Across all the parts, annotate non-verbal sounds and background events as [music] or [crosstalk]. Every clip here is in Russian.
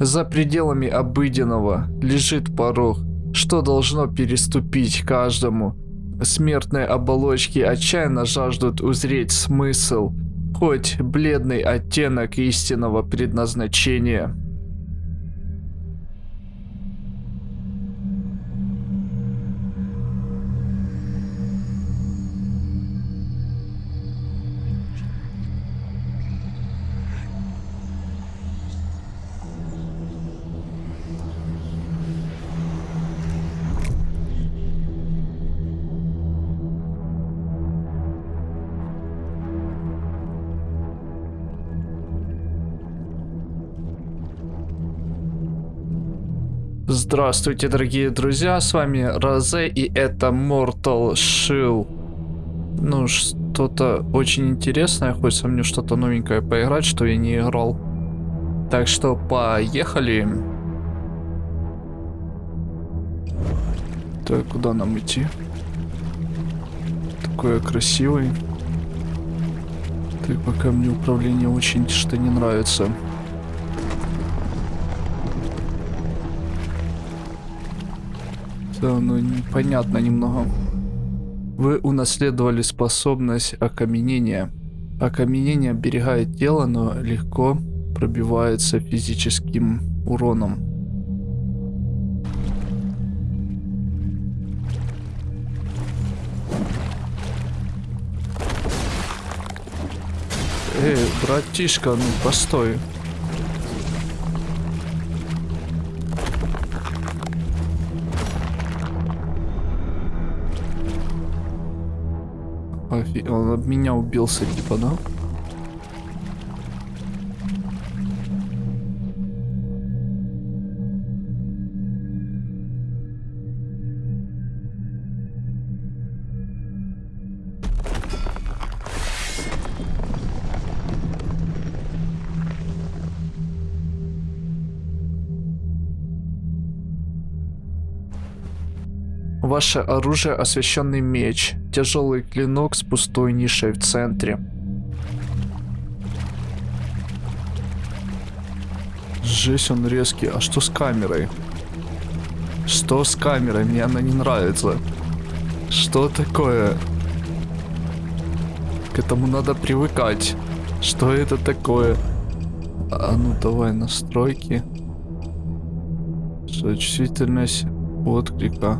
За пределами обыденного лежит порог, что должно переступить каждому. Смертные оболочки отчаянно жаждут узреть смысл, хоть бледный оттенок истинного предназначения. Здравствуйте, дорогие друзья, с вами Розе и это Mortal Shield. Ну, что-то очень интересное, хочется мне что-то новенькое поиграть, что я не играл. Так что поехали. Так, куда нам идти? Такой красивый. Так, пока мне управление очень что не нравится. Да, ну непонятно немного. Вы унаследовали способность окаменения. Окаменение оберегает тело, но легко пробивается физическим уроном. Эй, братишка, ну постой. Он об меня убился, типа, да? Ваше оружие освященный меч. Тяжелый клинок с пустой нишей в центре. Жесть, он резкий. А что с камерой? Что с камерой? Мне она не нравится. Что такое? К этому надо привыкать. Что это такое? А ну давай настройки. Что чувствительность отклика.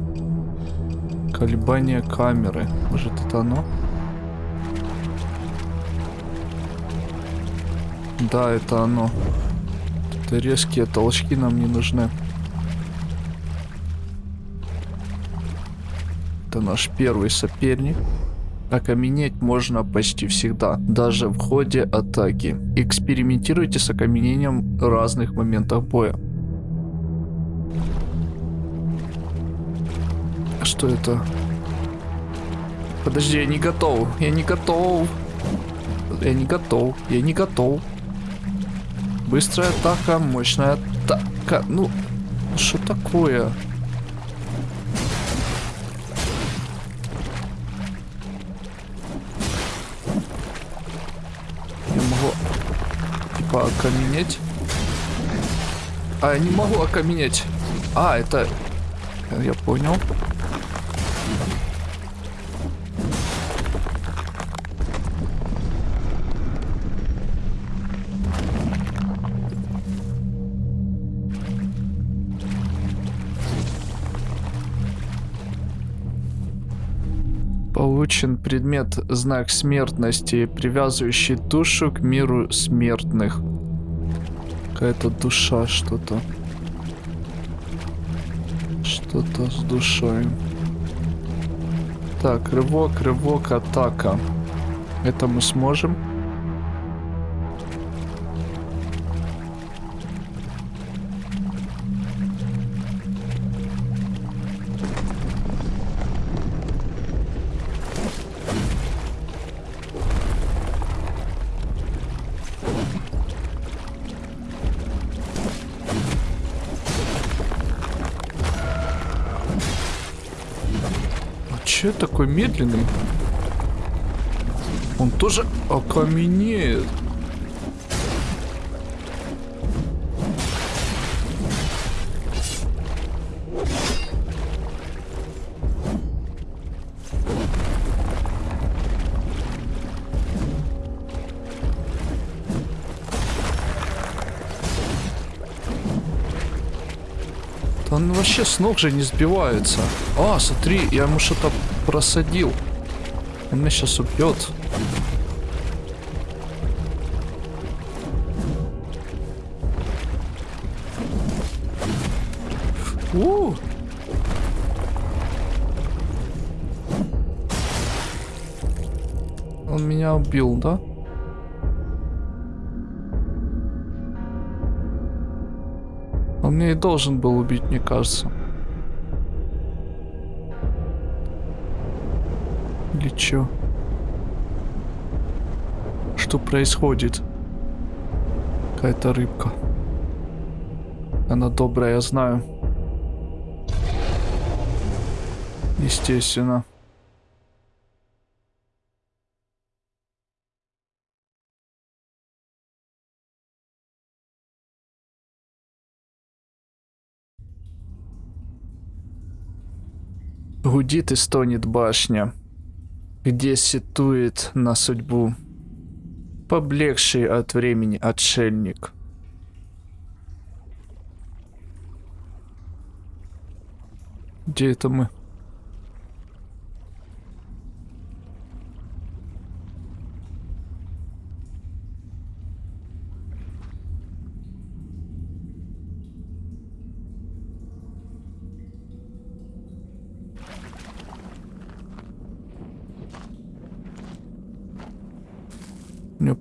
Колебание камеры. Может это оно? Да, это оно. Это резкие толчки нам не нужны. Это наш первый соперник. Окаменеть можно почти всегда, даже в ходе атаки. Экспериментируйте с окаменением разных моментах боя. Что это? Подожди, я не готов. Я не готов. Я не готов. Я не готов. Быстрая атака, мощная атака. Ну, что такое? Я могу, типа, окаменеть. А, я не могу окаменеть. А, это... Я понял. Получен предмет знак смертности, привязывающий душу к миру смертных. Какая-то душа что-то. Что-то с душой. Так, рывок, рывок, атака. Это мы сможем? такой медленный. Он тоже окаменеет. Он вообще с ног же не сбивается. А, смотри, я ему что-то просадил. Он меня сейчас убьет. У! Он меня убил, да? Он меня и должен был убить, мне кажется. Чё? Что происходит? Какая-то рыбка. Она добрая, я знаю. Естественно. Гудит и стонет башня, где ситует на судьбу поблекший от времени отшельник. Где это мы?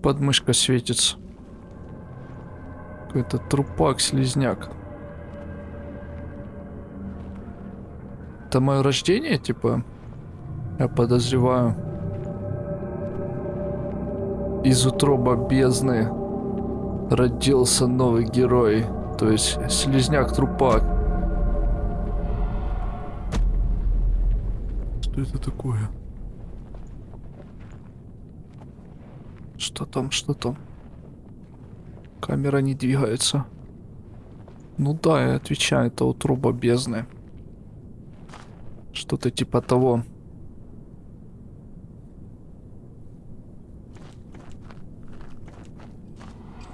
Подмышка светится. Какой-то трупак-слизняк. Это мое рождение, типа? Я подозреваю. Из утроба бездны родился новый герой. То есть слизняк-трупак. Что это такое? Что там, что там? Камера не двигается. Ну да, я отвечаю, это утроба бездны. Что-то типа того.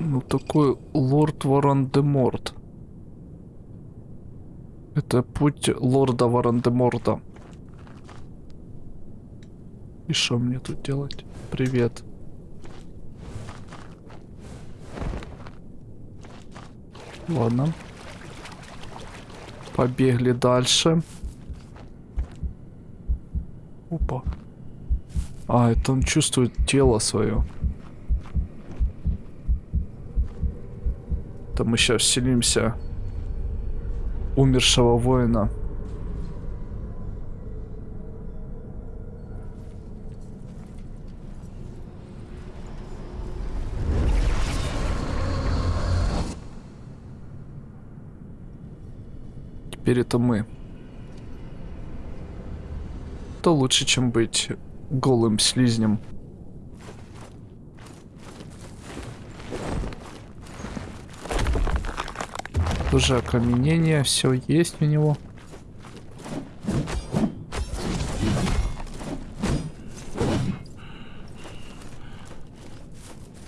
Ну такой лорд Варандеморт. Это путь лорда Варандеморта. И что мне тут делать? Привет. Ладно. Побегли дальше. Опа. А, это он чувствует тело свое. Это мы сейчас вселимся умершего воина. Теперь это мы. То лучше, чем быть голым слизнем. Уже окаменение, все есть у него.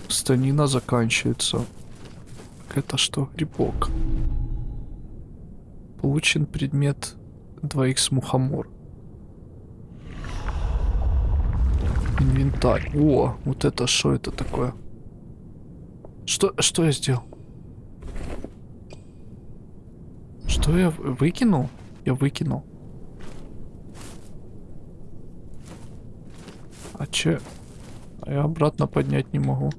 Станина заканчивается. Это что, грибок? Получен предмет 2х мухомор. Инвентарь. О, вот это что это такое? Что, что я сделал? Что я выкинул? Я выкинул. А че? А я обратно поднять не могу.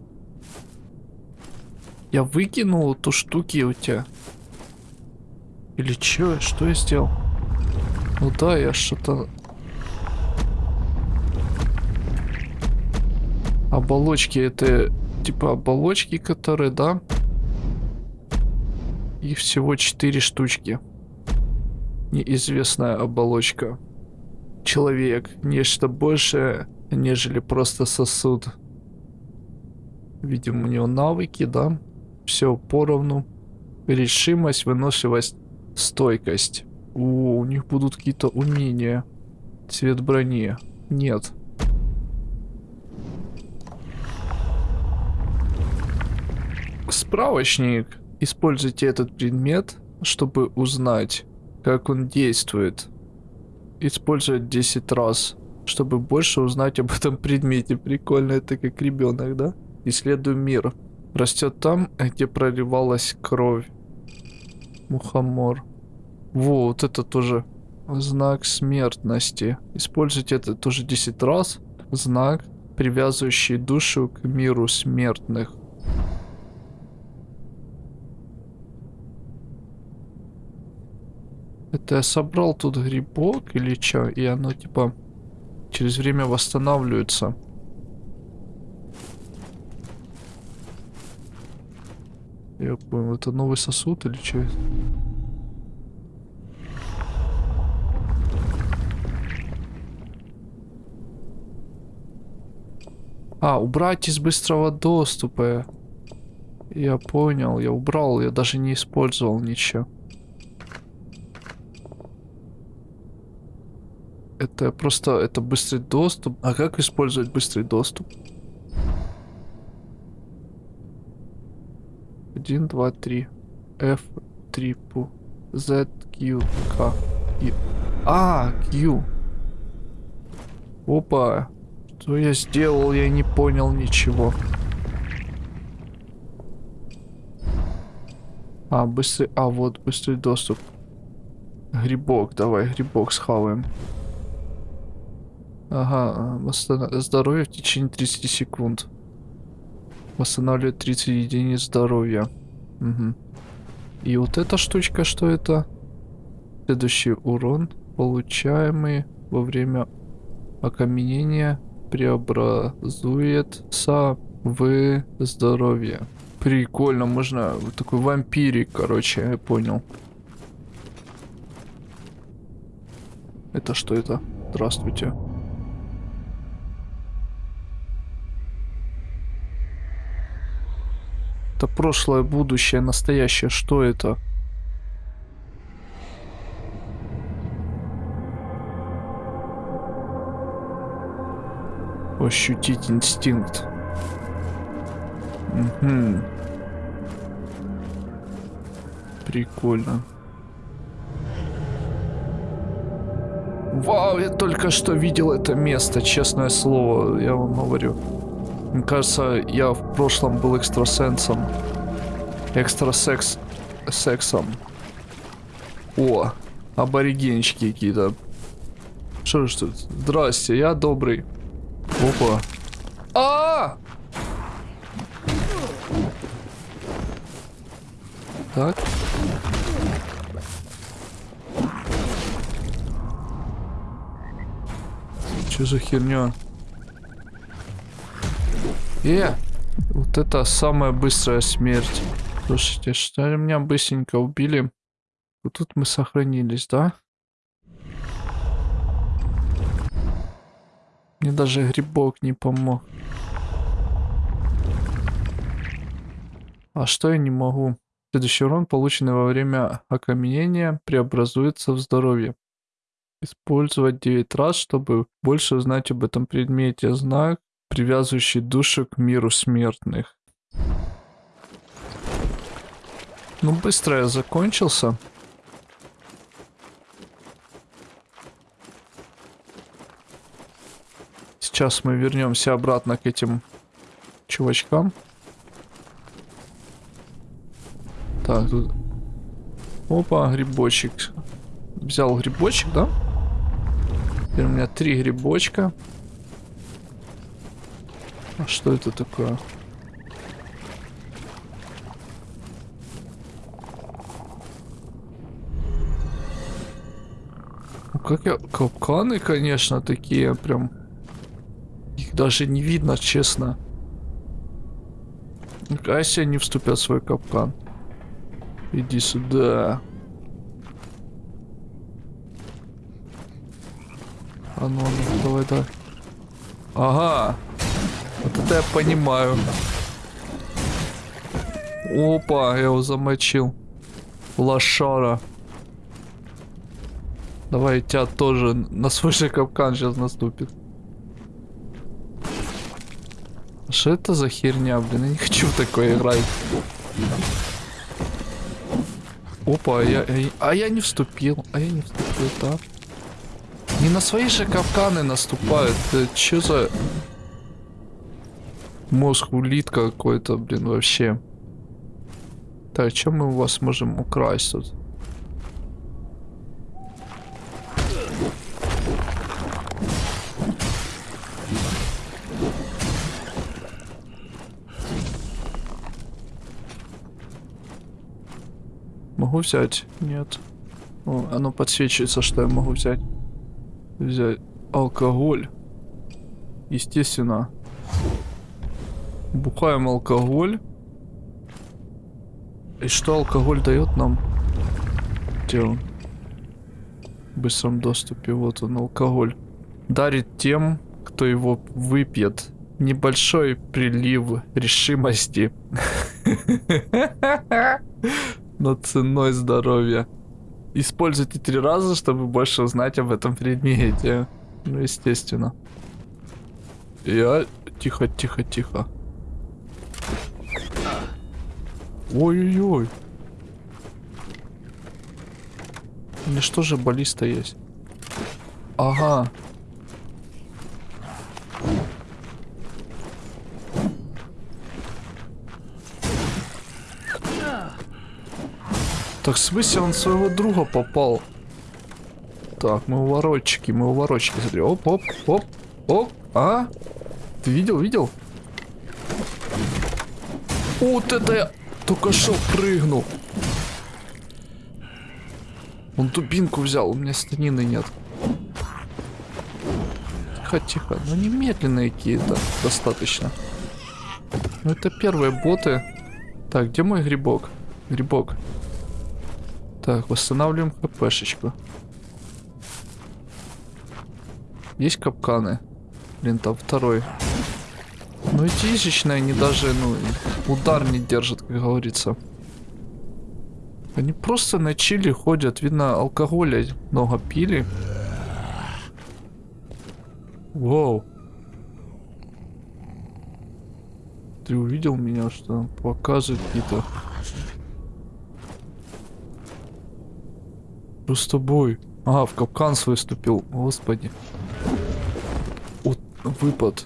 Я выкинул эту штуки у тебя. Или чё? Что я сделал? Ну да, я что-то... Оболочки это типа оболочки, которые, да? Их всего 4 штучки. Неизвестная оболочка. Человек. Нечто большее, нежели просто сосуд. Видим у него навыки, да? Все поровну. Решимость, выносливость, Стойкость. О, у них будут какие-то умения. Цвет брони. Нет. Справочник. Используйте этот предмет, чтобы узнать, как он действует. Использовать 10 раз, чтобы больше узнать об этом предмете. Прикольно, это как ребенок, да? Исследуем мир. Растет там, где проливалась кровь. Мухомор. Во, вот это тоже знак смертности. Используйте это тоже 10 раз. Знак, привязывающий душу к миру смертных. Это я собрал тут грибок или что? И оно типа через время восстанавливается. Я понял, это новый сосуд или что? А, убрать из быстрого доступа. Я понял, я убрал, я даже не использовал ничего. Это просто, это быстрый доступ. А как использовать быстрый доступ? Один, два, три. F, трипу. Z, Q, K. И... А, Q. Опа. Что я сделал? Я не понял ничего. А, быстрый... А, вот, быстрый доступ. Грибок, давай, грибок схаваем. Ага, здоровье в течение 30 секунд. Восстанавливает 30 единиц здоровья. Угу. И вот эта штучка, что это? Следующий урон, получаемый во время окаменения, преобразуется в здоровье. Прикольно, можно такой вампирик, короче, я понял. Это что это? Здравствуйте. Это прошлое, будущее, настоящее. Что это? Ощутить инстинкт. Угу. Прикольно. Вау, я только что видел это место, честное слово, я вам говорю. Мне кажется, я в прошлом был экстрасенсом. Экстрасекс... Сексом. О, аборигенчики какие-то. Что ж тут? Здрасте, я добрый. Опа. А! -а, -а! Так. Что за херня? Э! Вот это самая быстрая смерть. Слушайте, что ли меня быстренько убили? Вот тут мы сохранились, да? Мне даже грибок не помог. А что я не могу? Следующий урон, полученный во время окаменения, преобразуется в здоровье. Использовать 9 раз, чтобы больше узнать об этом предмете. Знак привязывающий душу к миру смертных. Ну, быстро я закончился. Сейчас мы вернемся обратно к этим чувачкам. Так, тут... Опа, грибочек. Взял грибочек, да? Теперь у меня три грибочка. А что это такое? Ну как я... Капканы, конечно, такие прям... Их даже не видно, честно. А если они вступят в свой капкан? Иди сюда. А ну, ну давай, давай. Ага. Это я понимаю. Опа, я его замочил. Лошара. Давай тебя тоже на свой же капкан сейчас наступит. Что это за херня, блин? Я не хочу в такое играть. Опа, а я, а я- а я не вступил, а я не вступил, так. Не на свои же капканы наступают. Да чё за мозг улитка какой-то, блин, вообще. Так, что мы у вас можем украсть тут? Могу взять? Нет. О, оно подсвечивается, что я могу взять. Взять алкоголь. Естественно. Бухаем алкоголь. И что алкоголь дает нам? Где он? В быстром доступе. Вот он, алкоголь. Дарит тем, кто его выпьет. Небольшой прилив решимости. [laughs] Но ценой здоровья. Используйте три раза, чтобы больше узнать об этом предмете. Ну, естественно. Я... Тихо, тихо, тихо. Ой-ой-ой. У что же баллиста есть? Ага. Так в смысле он своего друга попал? Так, мы уворотчики, мы уворотчики. Смотри, оп, оп, оп, оп, а? Ты видел, видел? Вот это я только что прыгнул. Он дубинку взял, у меня станины нет. Тихо, тихо. Ну не медленные какие-то достаточно. Ну это первые боты. Так, где мой грибок? Грибок. Так, восстанавливаем хпшечку. Есть капканы. Блин, там второй. Ну эти изичные, они даже, ну, удар не держат, как говорится. Они просто на чили ходят. Видно, алкоголя много пили. Вау. Ты увидел меня, что показывает какие-то... Что с тобой? А, в капкан свой выступил. Господи. Вот выпад.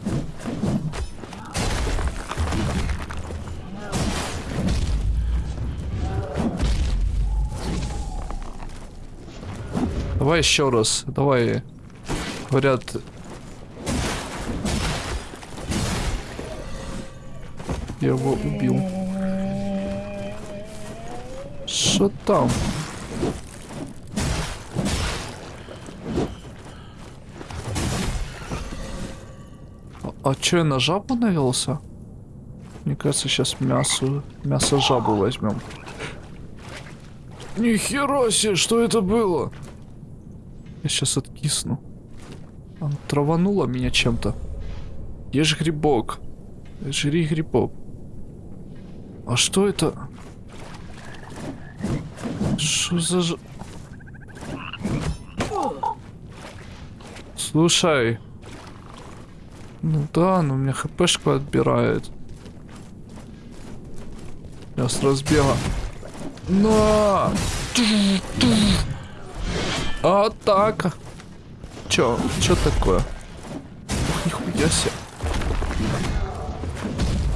Давай еще раз. Давай. Говорят. Я его убил. Что там? А, а я на жабу навелся? Мне кажется, сейчас мясо, мясо жабу возьмем. Нихера себе, что это было? Я сейчас откисну. Она траванула меня чем-то. Ешь грибок. Жри грибок. А что это? Что за... ж- Слушай. Ну да, но у меня хпшку отбирает. Я с разбега. На! Атака! Чё? Чё такое? Ух, нихуя себе.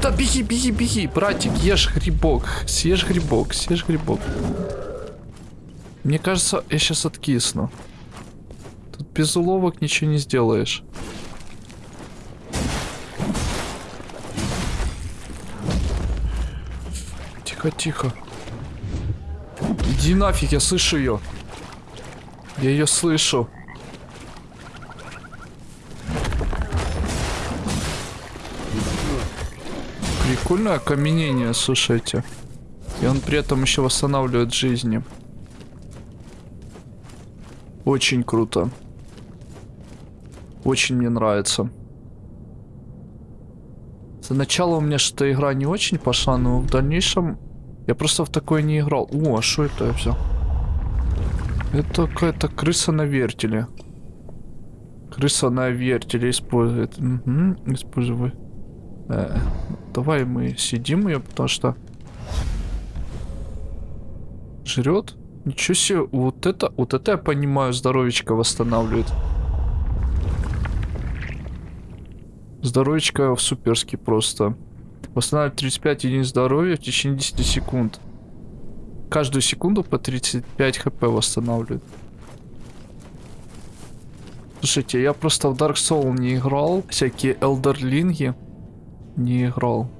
Да беги, беги, беги, братик, ешь грибок. Съешь грибок, съешь грибок. Мне кажется, я сейчас откисну. Тут без уловок ничего не сделаешь. Тихо, тихо. Иди нафиг, я слышу ее. Я ее слышу. Прикольное окаменение, слушайте. И он при этом еще восстанавливает жизни. Очень круто. Очень мне нравится. За начало у меня что-то игра не очень пошла, но в дальнейшем я просто в такое не играл. О, а что это я взял? Это какая-то крыса на вертеле. Крыса на вертеле использует. Угу, используй. Э, давай мы сидим ее, потому что... Жрет? Ничего себе, вот это, вот это я понимаю, здоровечко восстанавливает. Здоровечко в суперски просто. Восстанавливает 35 единиц здоровья в течение 10 секунд. Каждую секунду по 35 хп восстанавливает. Слушайте, я просто в Dark Soul не играл. Всякие элдерлинги не играл.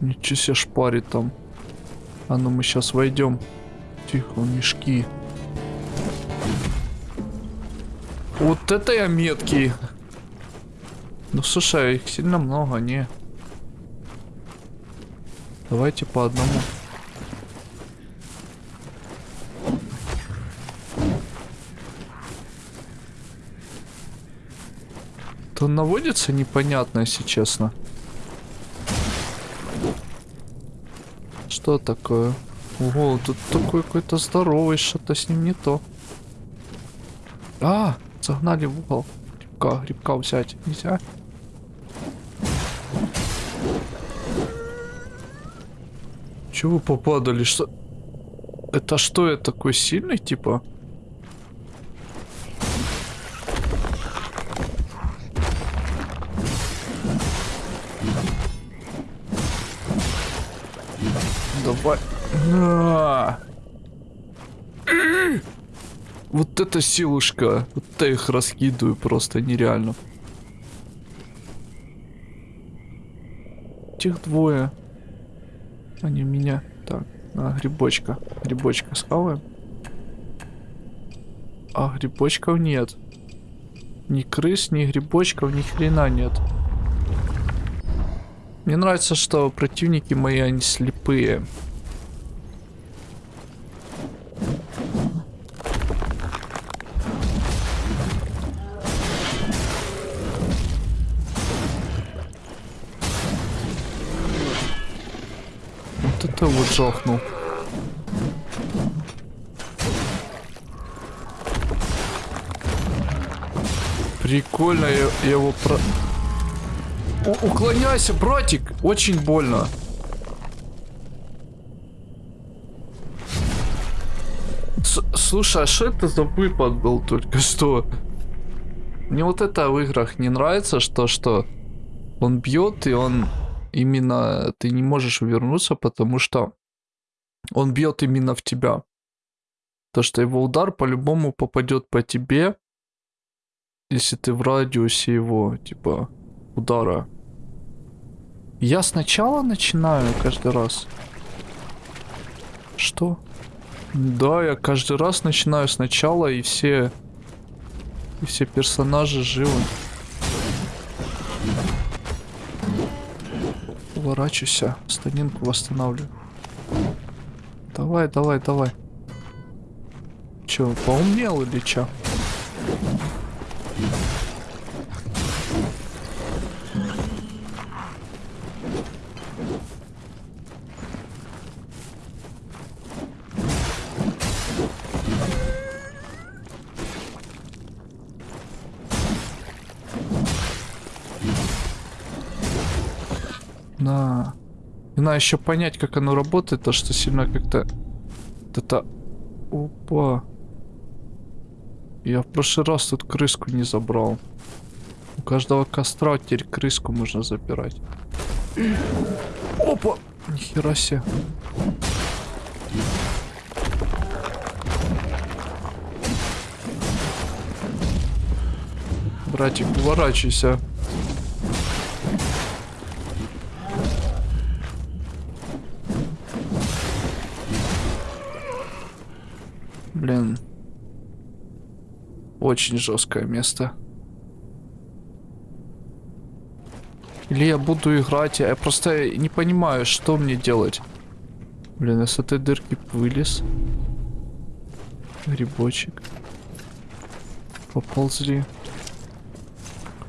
Ничего себе шпарит там. А ну мы сейчас войдем. Тихо, мешки. Вот это я меткий. Ну слушай, их сильно много, не. Давайте по одному. То наводится непонятно, если честно. Что такое? Ого, тут такой какой-то здоровый, что-то с ним не то. А, загнали в угол. Грибка, грибка взять нельзя. Чего попадали? Что? Это что, я такой сильный, типа? Давай. На. Вот это силушка. Вот я их раскидываю просто нереально. Тех двое. Они меня. Так, а, грибочка. Грибочка схаваем. А грибочков нет. Ни крыс, ни грибочков, ни хрена нет. Мне нравится, что противники мои, они слепые. Жахнул. Прикольно, я, я его про... У уклоняйся, братик! Очень больно. С Слушай, а что это за выпад был только что? Мне вот это в играх не нравится, что что он бьет и он именно ты не можешь увернуться, потому что он бьет именно в тебя. То, что его удар по-любому попадет по тебе, если ты в радиусе его, типа, удара. Я сначала начинаю каждый раз. Что? Да, я каждый раз начинаю сначала, и все... И все персонажи живы. Уворачивайся, станинку восстанавливаю. Давай, давай, давай. Че, поумнел или че? Еще понять, как оно работает, то что сильно как-то... Это... Опа. Я в прошлый раз тут крыску не забрал. У каждого костра теперь крыску можно запирать. Опа! Нихера себе. Братик, уворачивайся. Очень жесткое место. Или я буду играть, я просто не понимаю, что мне делать. Блин, я с этой дырки вылез. Грибочек. Поползли.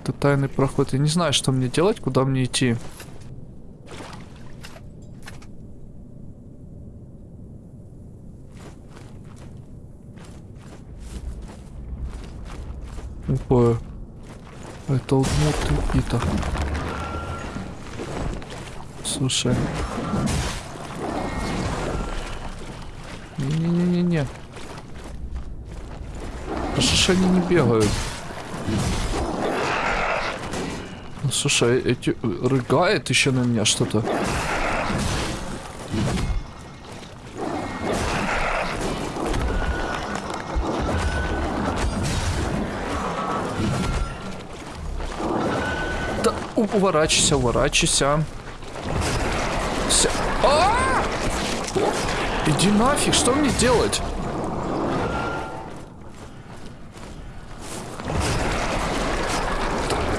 Это тайный проход. Я не знаю, что мне делать, куда мне идти. такое? Это вот и то. Слушай. Не-не-не-не-не. А что они не бегают? Ну, слушай, эти рыгает еще на меня что-то. Уворачивайся, уворачивайся. Ся... А! Иди нафиг, что мне делать?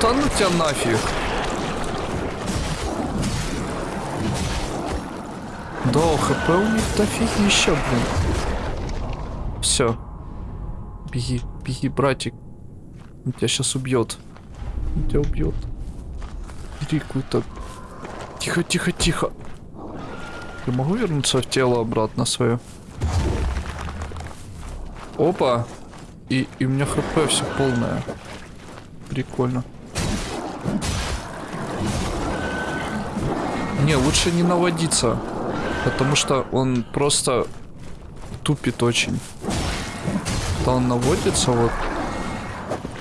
Да ну тебя нафиг. Да, хп у них дофигища, блин. Все. Беги, беги, братик. Он тебя сейчас убьет. Он тебя убьет. Какую-то... Тихо, тихо, тихо. Я могу вернуться в тело обратно свое? Опа. И, и у меня хп все полное. Прикольно. Не, лучше не наводиться. Потому что он просто тупит очень. То он наводится вот.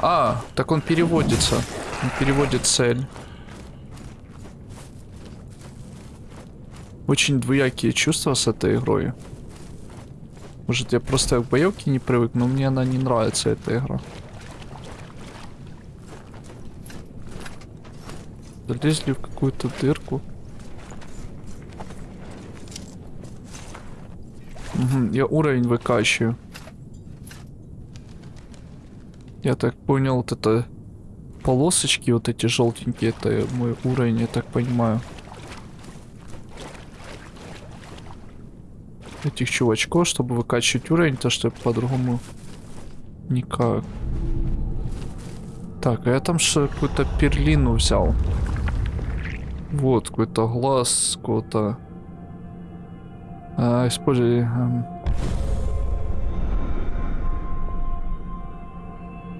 А, так он переводится. Он переводит цель. Очень двоякие чувства с этой игрой. Может я просто к боевке не привык, но мне она не нравится, эта игра. Залезли в какую-то дырку. Угу, я уровень выкачиваю. Я так понял, вот это полосочки, вот эти желтенькие, это мой уровень, я так понимаю. Этих чувачков, чтобы выкачивать уровень, то что по-другому никак. Так, а я там что какую-то перлину взял. Вот, какой-то глаз, какого-то... А, используй... Эм...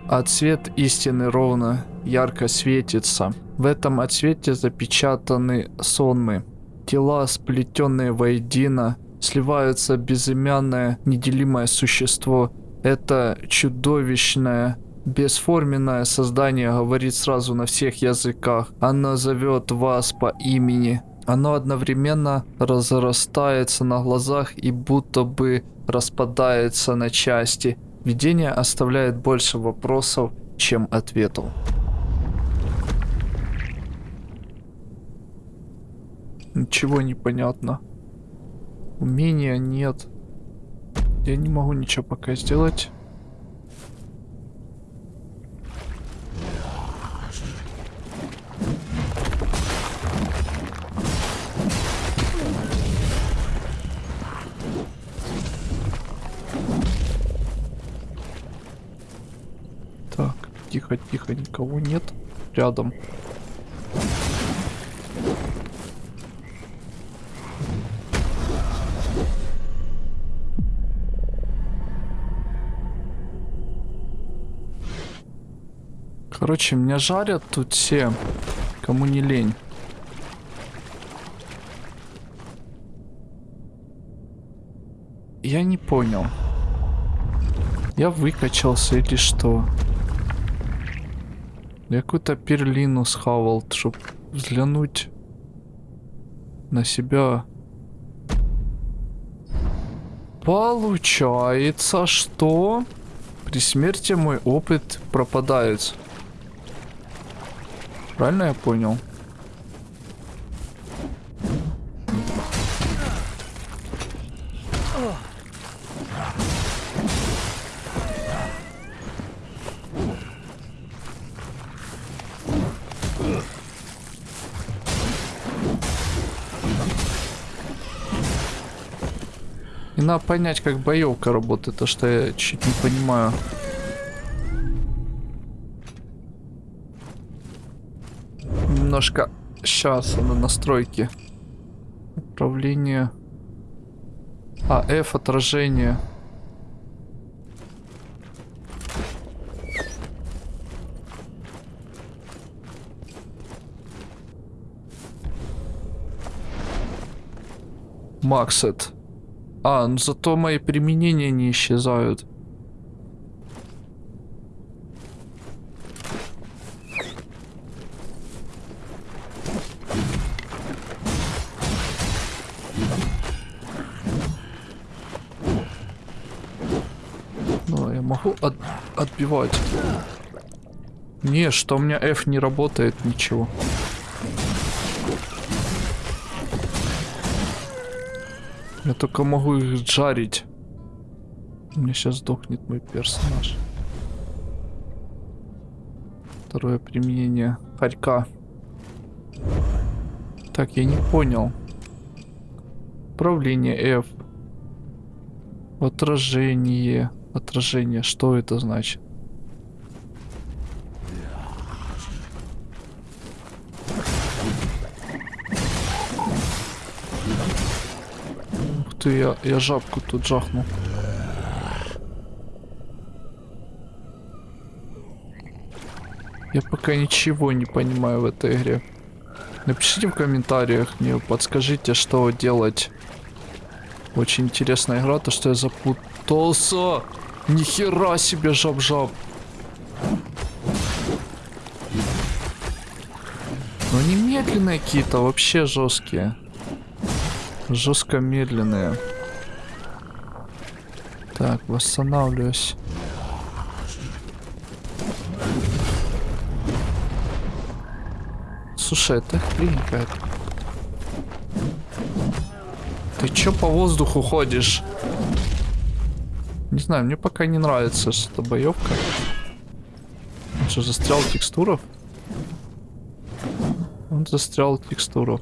Отцвет истины ровно ярко светится. В этом отсвете запечатаны сонмы. Тела, сплетенные воедино, сливаются безымянное, неделимое существо. Это чудовищное Бесформенное создание говорит сразу на всех языках. Оно зовет вас по имени. Оно одновременно разрастается на глазах и будто бы распадается на части. Видение оставляет больше вопросов, чем ответов. Ничего не понятно. Умения нет. Я не могу ничего пока сделать. Тихо, тихо, никого нет рядом. Короче, меня жарят тут все, кому не лень. Я не понял. Я выкачался или что? Я какую-то перлину схавал, чтобы взглянуть на себя. Получается, что при смерти мой опыт пропадает. Правильно я понял? надо понять, как боевка работает, то что я чуть не понимаю. Немножко сейчас на настройки. Управление. А, F отражение. Максет. А, ну зато мои применения не исчезают. могу от- отбивать? Не, что у меня F не работает, ничего. Я только могу их жарить. У меня сейчас сдохнет мой персонаж. Второе применение хорька. Так, я не понял. Управление F. Отражение. Отражение. Что это значит? Ты, я, я жабку тут жахнул. Я пока ничего не понимаю в этой игре. Напишите в комментариях мне, подскажите, что делать. Очень интересная игра, то что я запутался. Нихера себе жаб-жаб. Но они медленные какие-то, вообще жесткие. Жестко медленные. Так, восстанавливаюсь. Слушай, это хрень какая-то. Ты чё по воздуху ходишь? Не знаю, мне пока не нравится что боевка. Он что, застрял в текстурах? Он застрял в текстурах.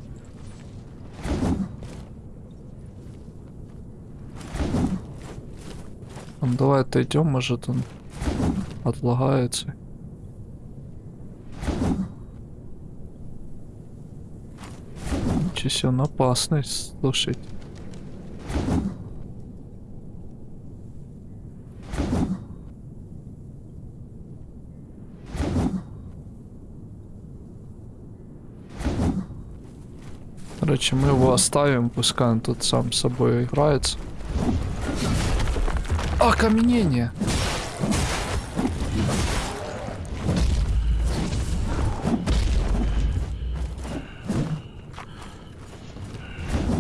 Ну, давай отойдем, может он отлагается. Себе, он опасный, слушайте. Короче, мы его оставим, пускай он тут сам с собой играется. Окаменение!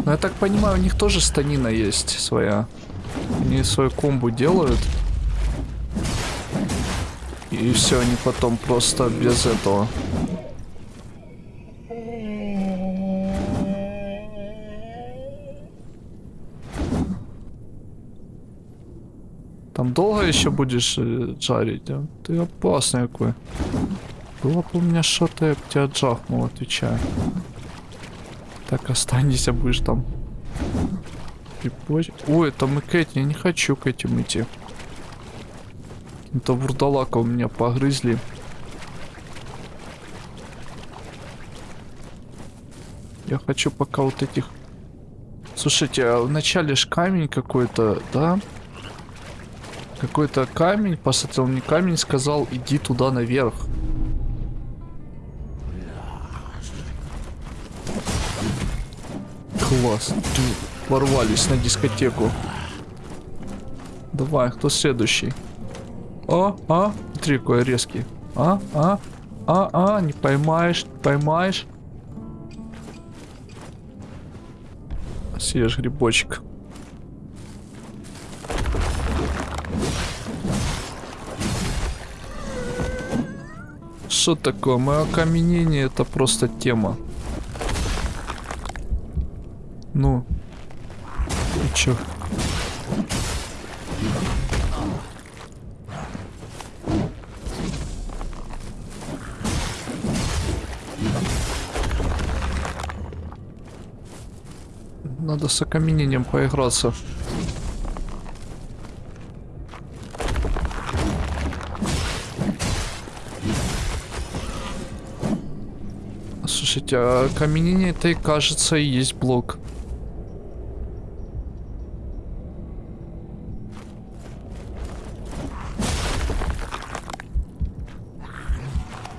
Ну, я так понимаю, у них тоже станина есть своя. Они свою комбу делают. И все, они потом просто без этого. Там долго еще будешь э, жарить? а? Ты опасный какой. Было бы у меня что-то, я бы тебя отжахнул, отвечаю. Так, останься, будешь там. Припозь- Ой, там и Кэти, я не хочу к этим идти. Это вурдалака у меня погрызли. Я хочу пока вот этих... Слушайте, а вначале ж камень какой-то, да? Какой-то камень, посмотрел мне камень, сказал, иди туда наверх. Класс. Тю, Ворвались на дискотеку. Давай, кто следующий? А, а, смотри, какой резкий. А, а, а, а, не поймаешь, не поймаешь. Съешь грибочек. Что такое? Мое окаменение это просто тема. Ну. И чё? Надо с окаменением поиграться. Слушайте, а окаменение это кажется и есть блок.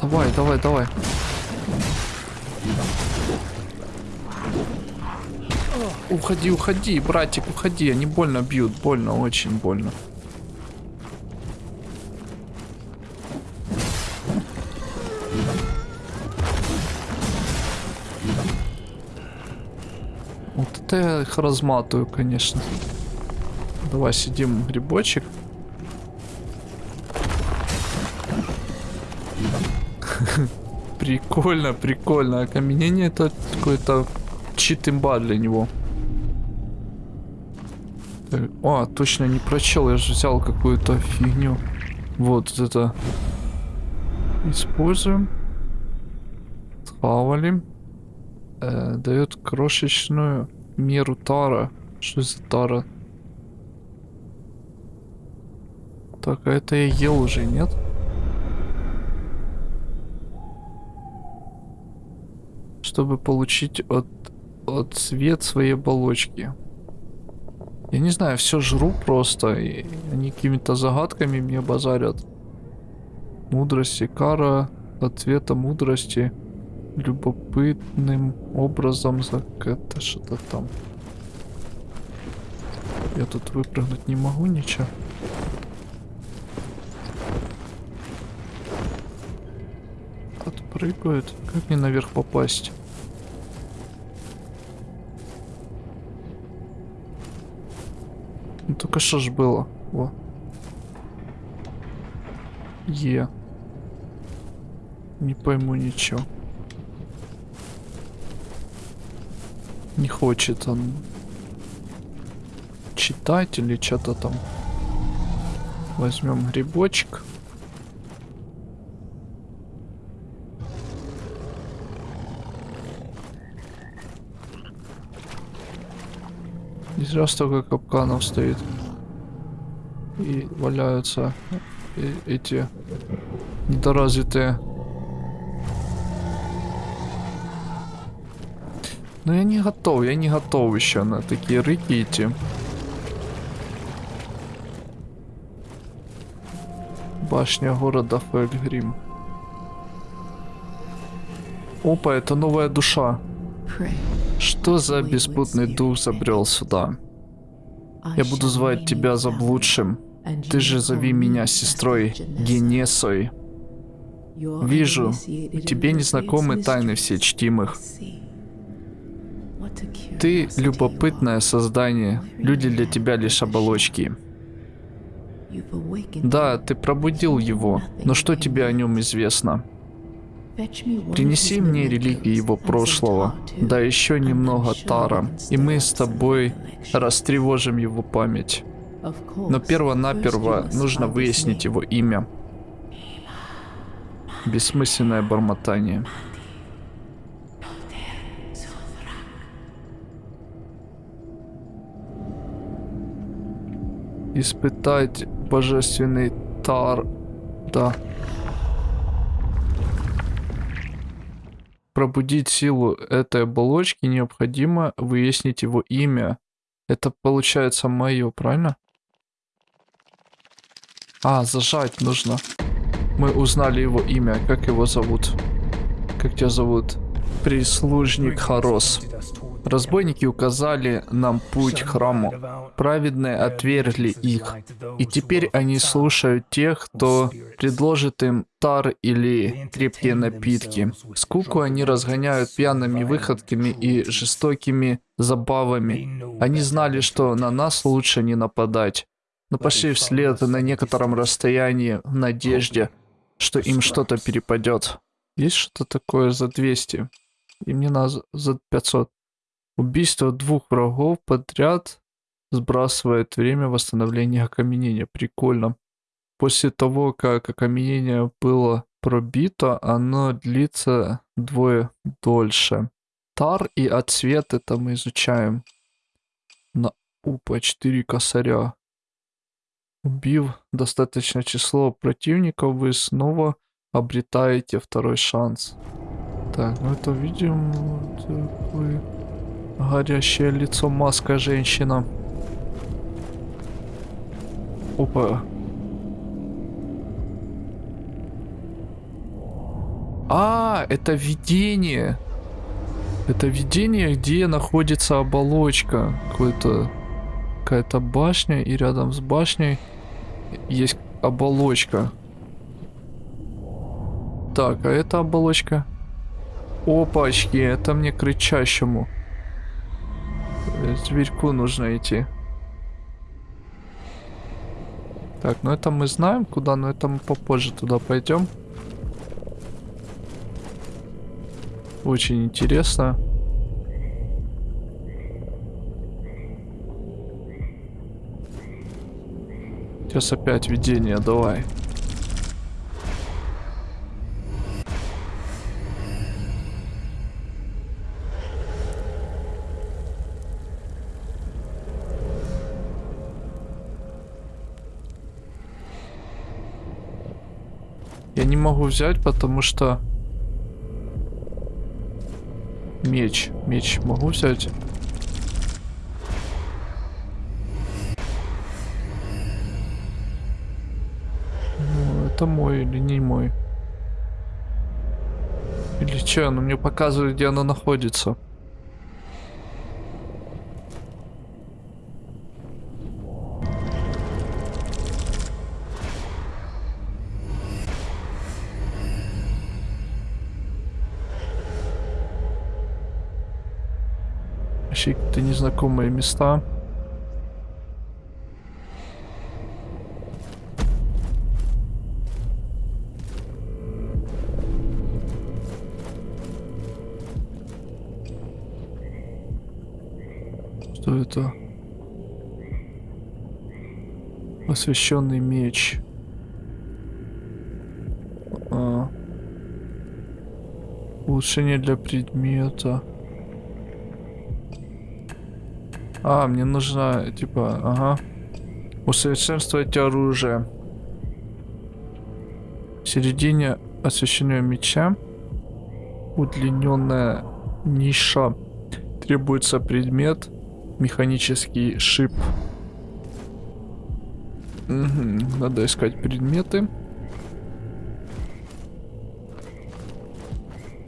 Давай, давай, давай. Уходи, уходи, братик, уходи. Они больно бьют, больно, очень больно. то я их разматываю, конечно. Давай сидим грибочек. [laughs] прикольно, прикольно. Окаменение это какой-то чит имба для него. Так, а, точно не прочел, я же взял какую-то фигню. Вот это. Используем. Схавали. Э, дает крошечную меру тара. Что за тара? Так, а это я ел уже, нет? Чтобы получить от, от цвет своей оболочки. Я не знаю, все жру просто, и они какими-то загадками мне базарят. Мудрости, кара от цвета мудрости любопытным образом за это что-то там. Я тут выпрыгнуть не могу ничего. Отпрыгают. Как мне наверх попасть? Ну только что ж было? Во. Е. Не пойму ничего. Не хочет он читать или что-то там. Возьмем грибочек. Не зря столько капканов стоит. И валяются э эти недоразвитые. Но я не готов, я не готов еще на такие рыки идти. Башня города Фельгрим. Опа, это новая душа. Что за беспутный дух забрел сюда? Я буду звать тебя заблудшим. Ты же зови меня сестрой Генесой. Вижу, тебе незнакомы тайны все чтимых. Ты любопытное создание. Люди для тебя лишь оболочки. Да, ты пробудил его, но что тебе о нем известно? Принеси мне реликвии его прошлого, да еще немного Тара, и мы с тобой растревожим его память. Но перво-наперво нужно выяснить его имя. Бессмысленное бормотание. Испытать божественный тар. Да. Пробудить силу этой оболочки необходимо выяснить его имя. Это получается мое, правильно? А, зажать нужно. Мы узнали его имя. Как его зовут? Как тебя зовут? Прислужник Хорос. Разбойники указали нам путь к храму. Праведные отвергли их. И теперь они слушают тех, кто предложит им тар или крепкие напитки. Скуку они разгоняют пьяными выходками и жестокими забавами. Они знали, что на нас лучше не нападать. Но пошли вслед на некотором расстоянии в надежде, что им что-то перепадет. Есть что-то такое за 200? И мне надо за 500. Убийство двух врагов подряд сбрасывает время восстановления окаменения. Прикольно. После того, как окаменение было пробито, оно длится двое дольше. Тар и отсвет это мы изучаем. На упа 4 косаря. Убив достаточное число противников, вы снова обретаете второй шанс. Так, ну это видим такой горящее лицо маска женщина. Опа. А, это видение. Это видение, где находится оболочка. Какой-то какая-то башня, и рядом с башней есть оболочка. Так, а это оболочка? Опачки, это мне кричащему. Зверьку нужно идти. Так, ну это мы знаем куда, но это мы попозже туда пойдем. Очень интересно. Сейчас опять видение, давай. Я могу взять, потому что... Меч. Меч могу взять? Ну, это мой или не мой? Или что? Оно мне показывает, где оно находится. Какие-то незнакомые места. Что это? Освященный меч. А. Улучшение для предмета. А, мне нужно, типа, ага. Усовершенствовать оружие. В середине освещенного меча удлиненная ниша. Требуется предмет, механический шип. Угу, надо искать предметы.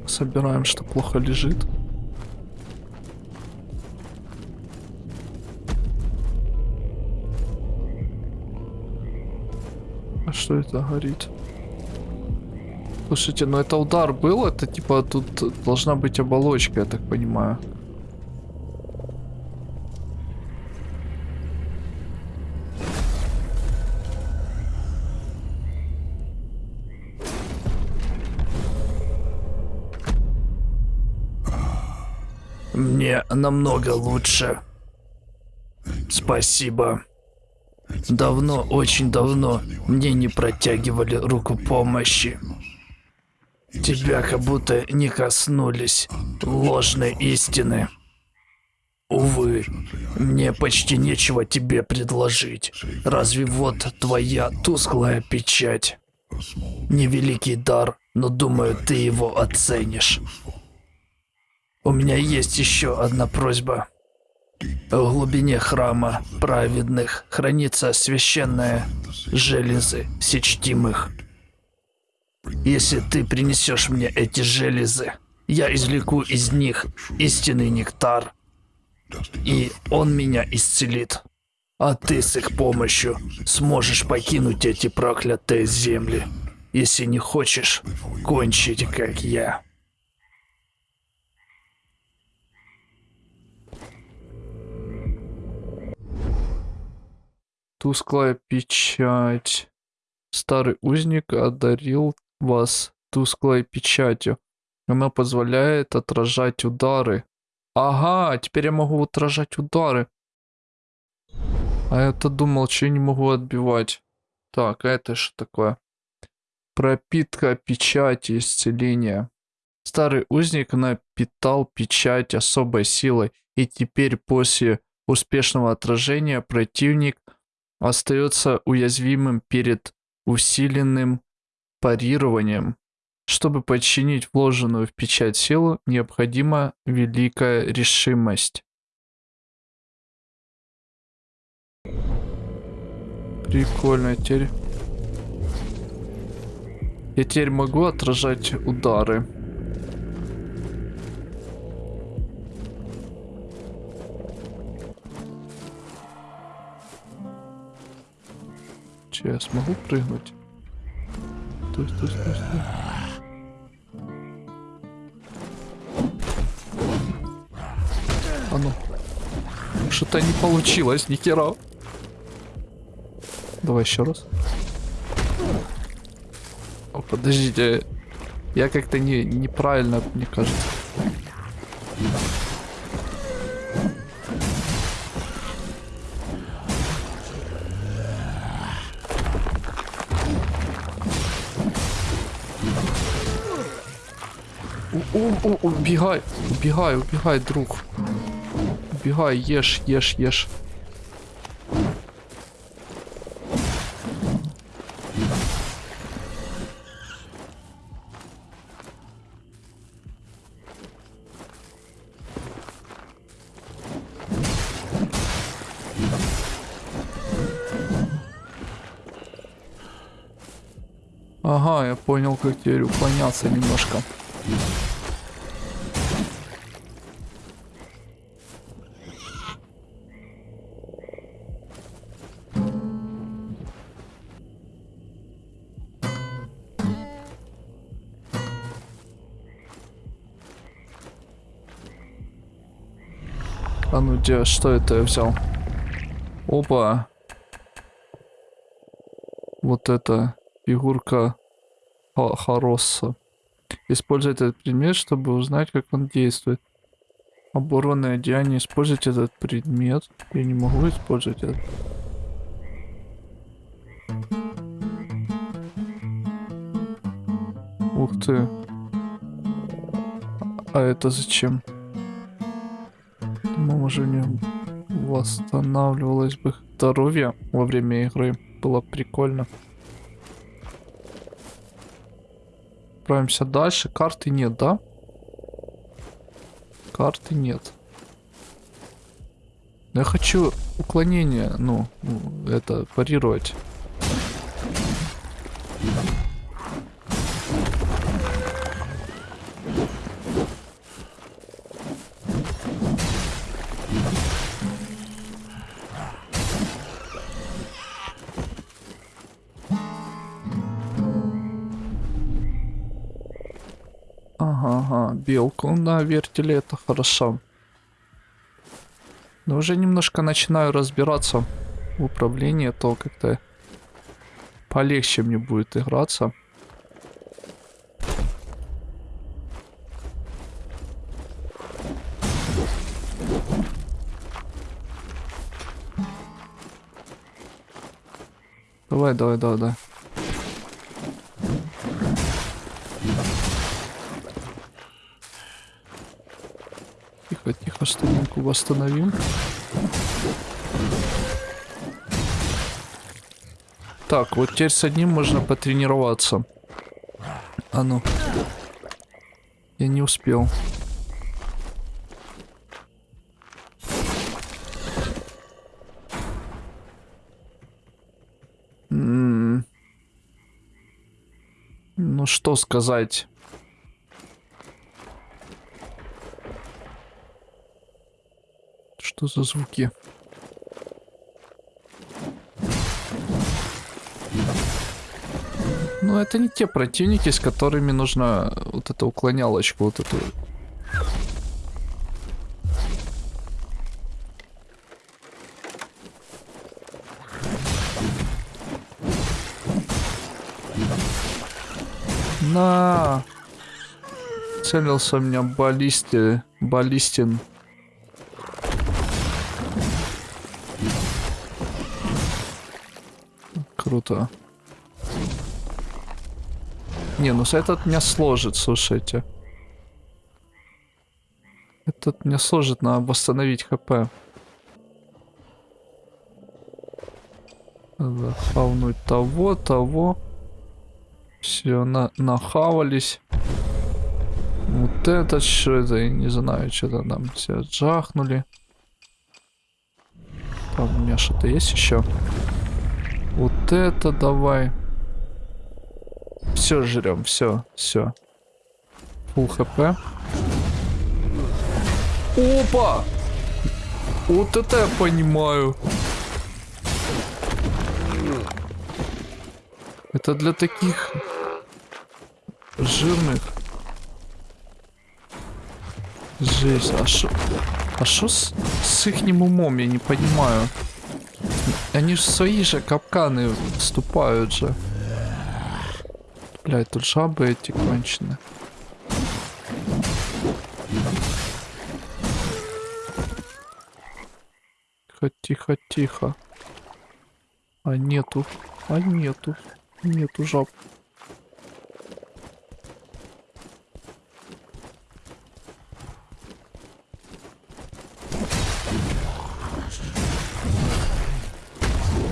Собираем, что плохо лежит. Что это горит? Слушайте, ну это удар был, это типа тут должна быть оболочка, я так понимаю. Мне намного лучше. Спасибо. Давно, очень давно мне не протягивали руку помощи. Тебя как будто не коснулись ложной истины. Увы, мне почти нечего тебе предложить. Разве вот твоя тусклая печать? Невеликий дар, но думаю, ты его оценишь. У меня есть еще одна просьба. В глубине храма праведных хранится священная железы всечтимых. Если ты принесешь мне эти железы, я извлеку из них истинный нектар, и он меня исцелит. А ты с их помощью сможешь покинуть эти проклятые земли, если не хочешь кончить, как я. Тусклая печать. Старый узник одарил вас тусклой печатью. Она позволяет отражать удары. Ага, теперь я могу отражать удары. А я-то думал, что я не могу отбивать. Так, а это что такое? Пропитка печати исцеления. Старый узник напитал печать особой силой, и теперь после успешного отражения противник остается уязвимым перед усиленным парированием. Чтобы подчинить вложенную в печать силу, необходима великая решимость. Прикольно теперь. Я теперь могу отражать удары. Че, я смогу прыгнуть? Стой, стой, стой, стой. А ну. Что-то не получилось, ни. Давай еще раз. О, подождите. Я как-то не, неправильно, мне кажется. У- Убегай, убегай, убегай, друг. Убегай, ешь, ешь, ешь. Ага, я понял, как теперь уклоняться немножко. А ну где, что это я взял? Опа. Вот это фигурка Харосса. Используйте этот предмет, чтобы узнать, как он действует. Оборонное одеяние. Используйте этот предмет. Я не могу использовать это. Ух ты. А это зачем? Не восстанавливалось бы здоровье во время игры. Было прикольно. Отправимся дальше. Карты нет, да? Карты нет. Я хочу уклонение, ну, это парировать. Ага, белку на вертеле, это хорошо. Но уже немножко начинаю разбираться в управлении, то как-то полегче мне будет играться. Давай, давай, давай, давай. Стаминку восстановим. Так, вот теперь с одним можно потренироваться. А ну. Я не успел. М. Ну что сказать? Что за звуки? Ну, это не те противники, с которыми нужно вот эту уклонялочку, вот эту. На! Целился меня баллисти... баллистин. Круто. Не, ну этот меня сложит, слушайте. Этот меня сложит, надо восстановить хп. Надо хавнуть того, того. Все, на нахавались. Вот этот что это, я не знаю, что-то нам все джахнули. Там у меня что-то есть еще. Вот это давай. Все жрем, все, все. Фул хп. Опа! Вот это я понимаю. Это для таких жирных. Жесть, а шо... А шо с, с ихним умом, я не понимаю. Они же свои же капканы вступают же. Блять, тут жабы эти кончены. Тихо, тихо, тихо. А нету, а нету, нету жаб.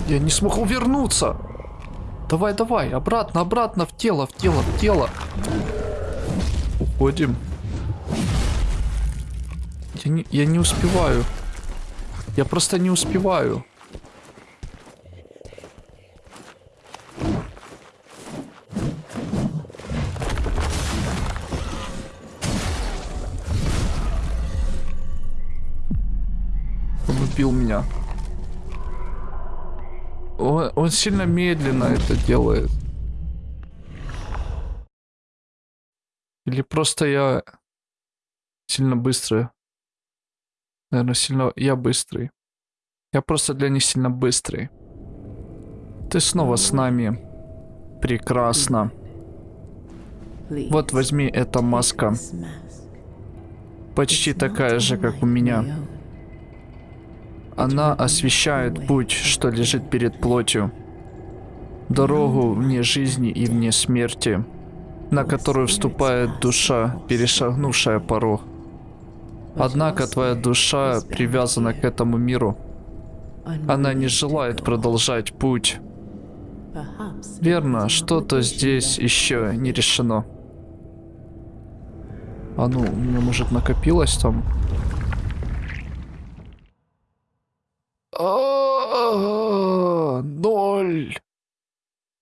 Я не смог увернуться. Давай, давай, обратно, обратно, в тело, в тело, в тело. Уходим. Я не, я не успеваю. Я просто не успеваю. Убил меня. Он, он сильно медленно это делает. Или просто я сильно быстрый. Наверное, сильно я быстрый. Я просто для них сильно быстрый. Ты снова с нами. Прекрасно. Вот возьми эта маска. Почти такая же, как у меня. Она освещает путь, что лежит перед плотью. Дорогу вне жизни и вне смерти, на которую вступает душа, перешагнувшая порог. Однако твоя душа привязана к этому миру. Она не желает продолжать путь. Верно, что-то здесь еще не решено. А ну, у меня может накопилось там? А, Ноль.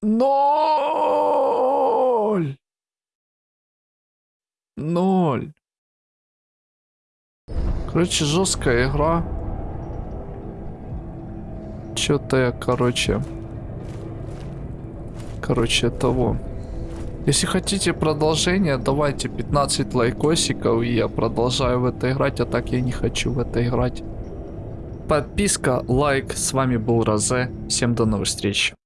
Ноль. Ноль. Короче, жесткая игра. Че-то я, короче... Короче, того. Если хотите продолжение, давайте 15 лайкосиков, и я продолжаю в это играть, а так я не хочу в это играть. Подписка, лайк, с вами был Розе, всем до новых встреч.